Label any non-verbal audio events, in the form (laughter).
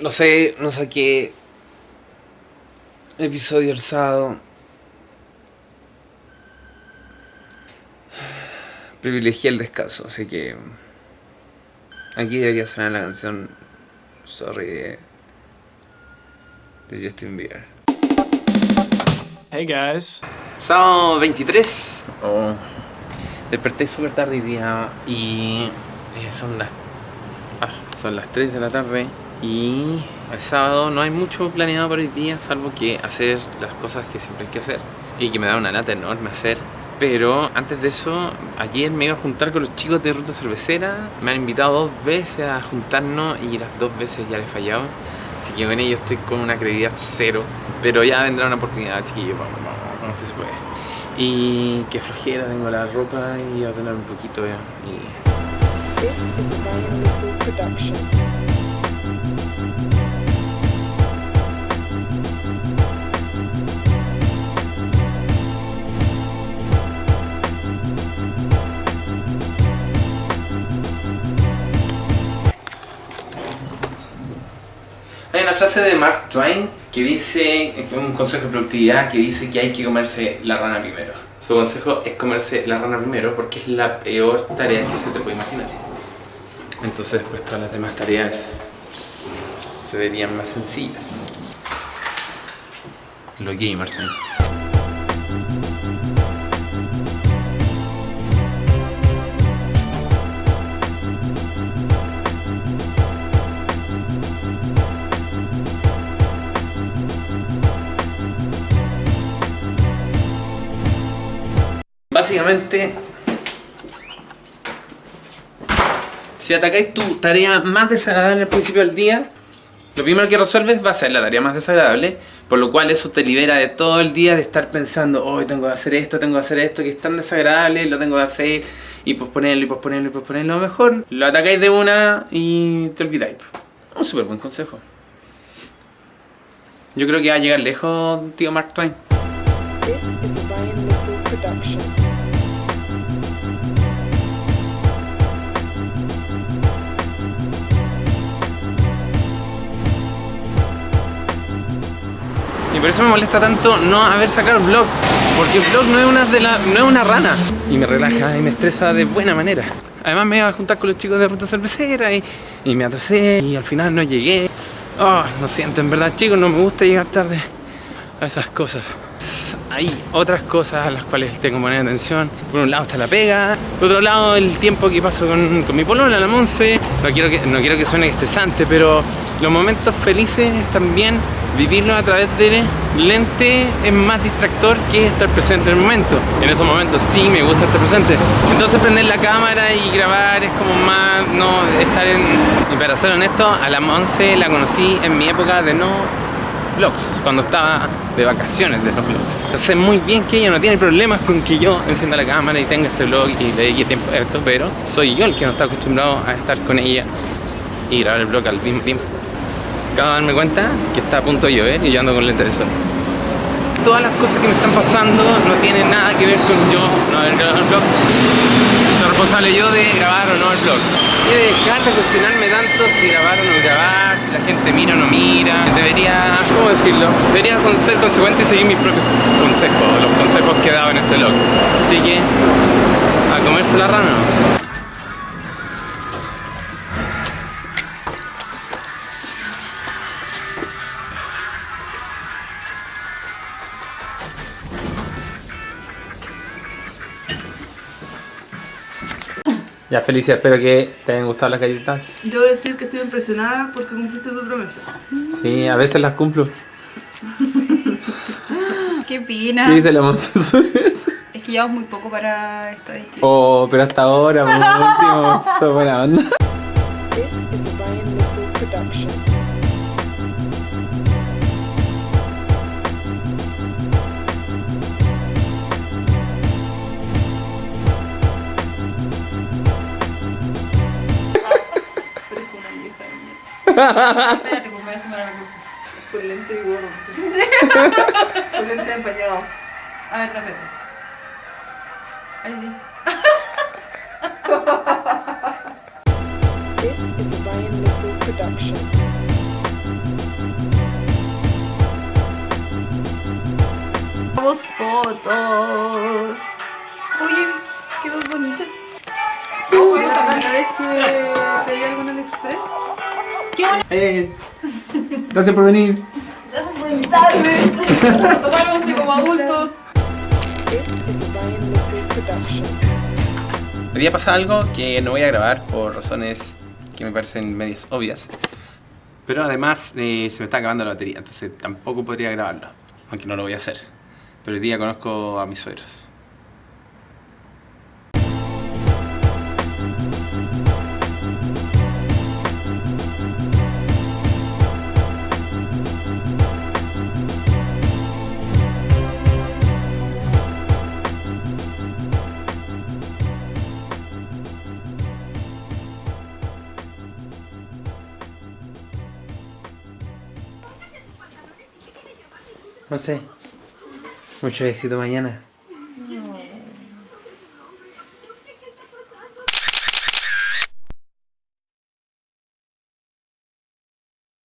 No sé, no saqué episodio el sábado. Privilegié el descanso, así que aquí debería sonar la canción Sorry de, de Justin Bieber. Hey guys. Sábado 23. Oh, desperté súper tarde hoy día y eh, son las ah, son las 3 de la tarde y el sábado no hay mucho planeado para hoy día salvo que hacer las cosas que siempre hay que hacer. Y que me da una lata enorme hacer. Pero antes de eso, ayer me iba a juntar con los chicos de Ruta Cervecera. Me han invitado dos veces a juntarnos y las dos veces ya les he fallado. Así que con ellos estoy con una credibilidad cero. Pero ya vendrá una oportunidad, chiquillos, vamos, vamos, vamos que se puede. Y qué flojera, tengo la ropa y a tener un poquito ya. Una frase de Mark Twain que dice, un consejo de productividad que dice que hay que comerse la rana primero. Su consejo es comerse la rana primero porque es la peor tarea que se te puede imaginar. Entonces después todas las demás tareas se verían más sencillas. Lo gay, Mark Básicamente, si atacáis tu tarea más desagradable al principio del día, lo primero que resuelves va a ser la tarea más desagradable, por lo cual eso te libera de todo el día de estar pensando, hoy tengo que hacer esto, tengo que hacer esto, que es tan desagradable, lo tengo que hacer, y posponerlo, y posponerlo, y posponerlo, lo mejor, lo atacáis de una y te olvidáis. Un súper buen consejo. Yo creo que va a llegar lejos, tío Mark Twain. This is a Ryan Little production. Y por eso me molesta tanto no haber sacado el vlog Porque el vlog no es una, de la, no es una rana. Y me relaja y me estresa de buena manera. Además me iba a juntar con los chicos de Ruta Cervecera y, y me atrasé y al final no llegué. Oh, lo siento, en verdad chicos, no me gusta llegar tarde a esas cosas hay otras cosas a las cuales tengo que poner atención. Por un lado está la pega Por otro lado el tiempo que paso con, con mi polola, la Monse. No quiero, que, no quiero que suene estresante Pero los momentos felices también Vivirlos a través del lente es más distractor que estar presente en el momento. En esos momentos sí me gusta estar presente. Entonces prender la cámara y grabar es como más no estar en... Y para ser honesto, a la Monse la conocí en mi época de no vlogs, cuando estaba de vacaciones de los vlogs. Entonces muy bien que ella no tiene problemas con que yo encienda la cámara y tenga este vlog y le dedique tiempo a esto, pero soy yo el que no está acostumbrado a estar con ella y grabar el vlog al mismo tiempo. Acabo de darme cuenta que está a punto de llover y yo ando con lentes de sol. Todas las cosas que me están pasando no tienen nada que ver con yo no haber grabado el vlog. Soy responsable yo de grabar o no el vlog. Y de dejar de cuestionarme tanto si grabar o no grabar, si la gente mira o no mira. Debería, ¿cómo decirlo? Debería ser consecuente y seguir mis propios consejos, los consejos que he dado en este vlog. Así que, a comerse la rana. Ya, Felicia, espero que te hayan gustado las galletitas. Debo decir que estoy impresionada porque cumpliste tu promesa. Sí, a veces las cumplo. (laughs) ¿Qué pina? ¿Qué dice la eso? Es que llevamos muy poco para estadística. Oh, pero hasta ahora, por (laughs) último, buena onda. This is a Ryan Little production. Espérate, pues voy a cosa. (laughs) A ver. Ahí sí. (laughs) This is a Ryan Little production. fotos. Oye, quedó bonita. ¿Tú puedes que alguna de Express? Algo en AliExpress? Eh, gracias por venir. Tomar once como adultos. This is a production. Hoy día pasa algo que no voy a grabar por razones que me parecen medias obvias. Pero además eh, se me está acabando la batería, entonces tampoco podría grabarlo. Aunque no lo voy a hacer. Pero hoy día conozco a mis suegros. No sé. Mucho éxito mañana.